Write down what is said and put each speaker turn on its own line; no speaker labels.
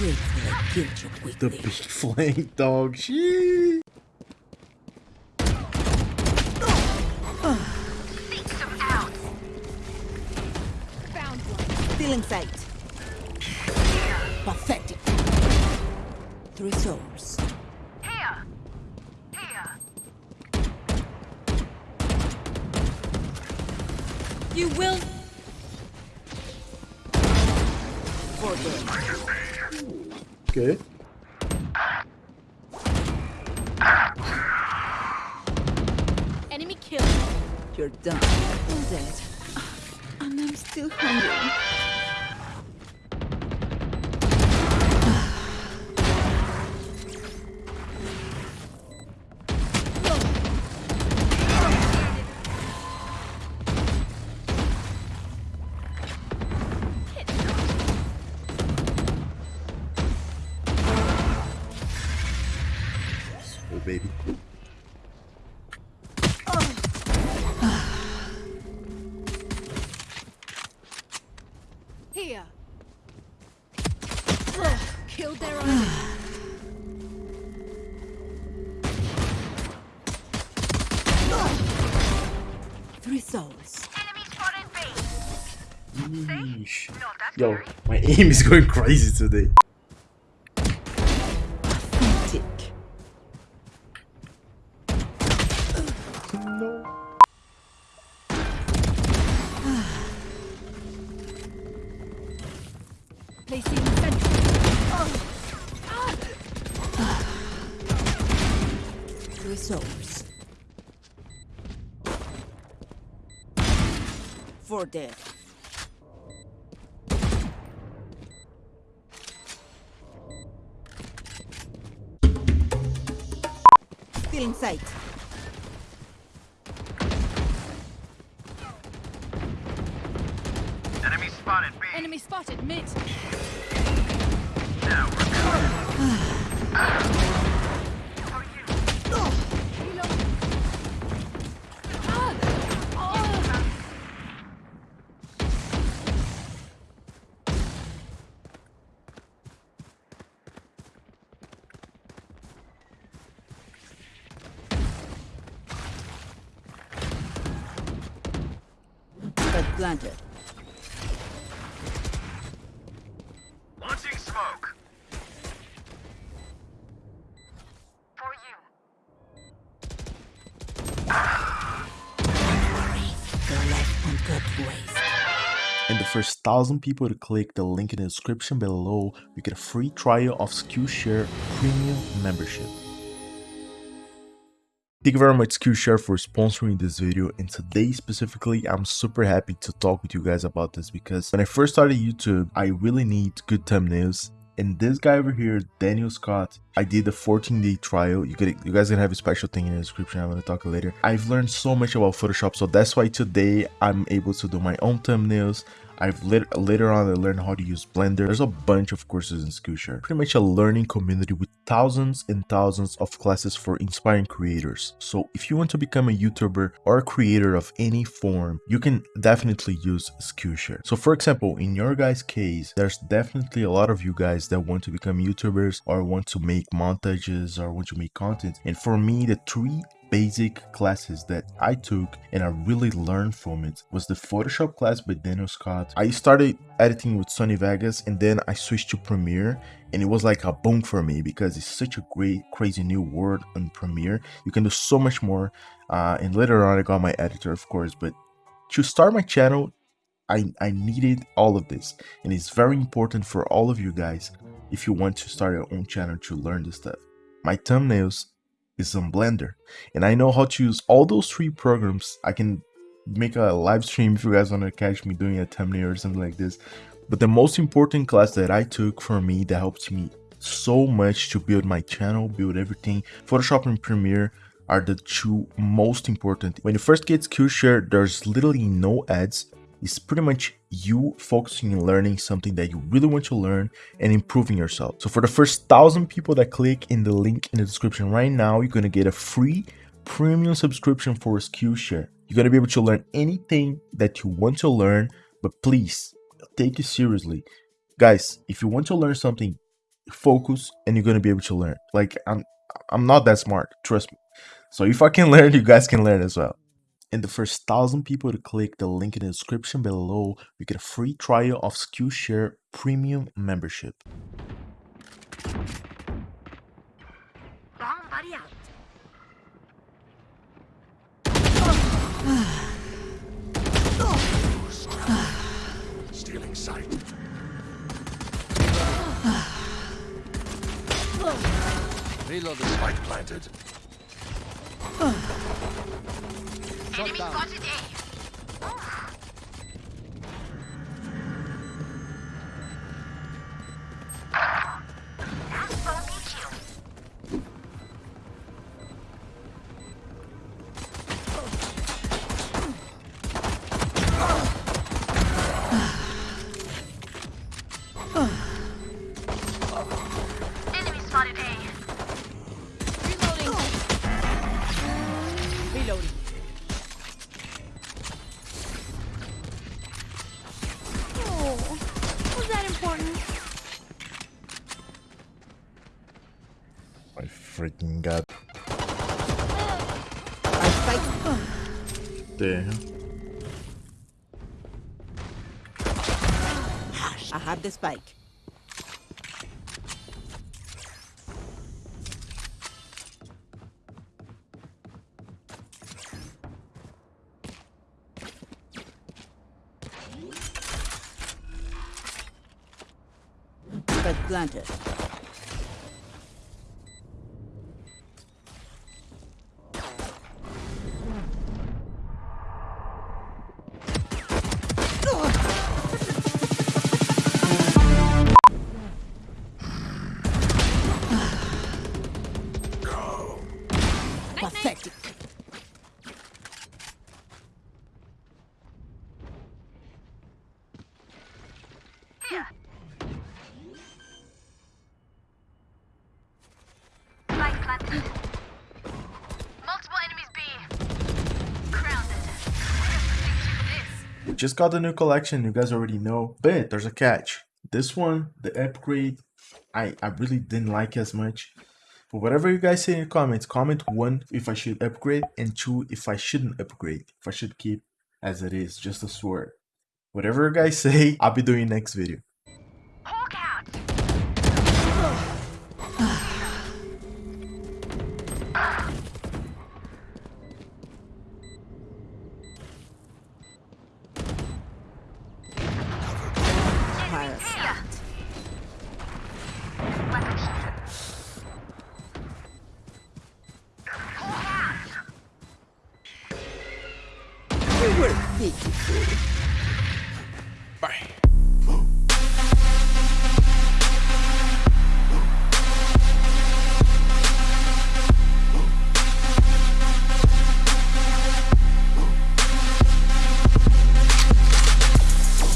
Wait till I kill you
The
quickly.
big flank dog. Shit.
Still in sight. Pathetic. Three souls.
Here! Here!
You will.
Okay.
Enemy killed.
You're done. I'm dead. And I'm still hungry.
Oh, baby.
Here! Ugh, Killed their own.
Three souls.
Enemy spotted B.
Yeesh.
Not
Yo, my aim is going crazy today.
Three souls. Four dead. Still in sight.
Enemy spotted B.
Enemy spotted mid.
Now we're
planted.
launching smoke.
For you.
They're left on good ways.
And the first thousand people to click the link in the description below, you get a free trial of Skillshare Premium membership. Thank you very much Skillshare for sponsoring this video. And today specifically I'm super happy to talk with you guys about this because when I first started YouTube I really need good thumbnails. And this guy over here Daniel Scott I did a 14 day trial. You could you guys gonna have a special thing in the description. I'm gonna talk later. I've learned so much about Photoshop. So that's why today I'm able to do my own thumbnails I've lit- later on I learned how to use Blender. There's a bunch of courses in Skillshare. Pretty much a learning community with thousands and thousands of classes for inspiring creators. So if you want to become a YouTuber or a creator of any form, you can definitely use Skillshare. So for example, in your guys' case, there's definitely a lot of you guys that want to become YouTubers or want to make montages or want to make content. And for me, the three basic classes that I took and I really learned from it was the Photoshop class by Daniel Scott. I started editing with Sony Vegas and then I switched to Premiere and it was like a boom for me because it's such a great crazy new world on Premiere. You can do so much more uh, and later on I got my editor of course but to start my channel I, I needed all of this and it's very important for all of you guys if you want to start your own channel to learn this stuff. My thumbnails is on Blender and I know how to use all those three programs. I can make a live stream if you guys want to catch me doing a thumbnail or something like this. But the most important class that I took for me that helped me so much to build my channel, build everything, Photoshop and Premiere are the two most important. When you first get Skillshare, there's literally no ads. It's pretty much you focusing and learning something that you really want to learn and improving yourself. So for the first thousand people that click in the link in the description right now, you're gonna get a free premium subscription for Skillshare. You're gonna be able to learn anything that you want to learn, but please take it seriously. Guys, if you want to learn something focus, and you're gonna be able to learn. Like I'm I'm not that smart, trust me. So if I can learn, you guys can learn as well. And the first thousand people to click the link in the description below, you get a free trial of Skillshare Premium membership.
Stealing sight.
Reload the
Spike planted.
Enemy spotted
god.
Our spike.
There.
I have the spike. Spike planted.
Grounded.
Just got the new collection, you guys already know. But there's a catch. This one, the upgrade, I, I really didn't like as much. But whatever you guys say in the comments, comment one if I should upgrade and two if I shouldn't upgrade. If I should keep as it is, just a sword. Whatever you guys say, I'll be doing next video.
Parasite.
Weapon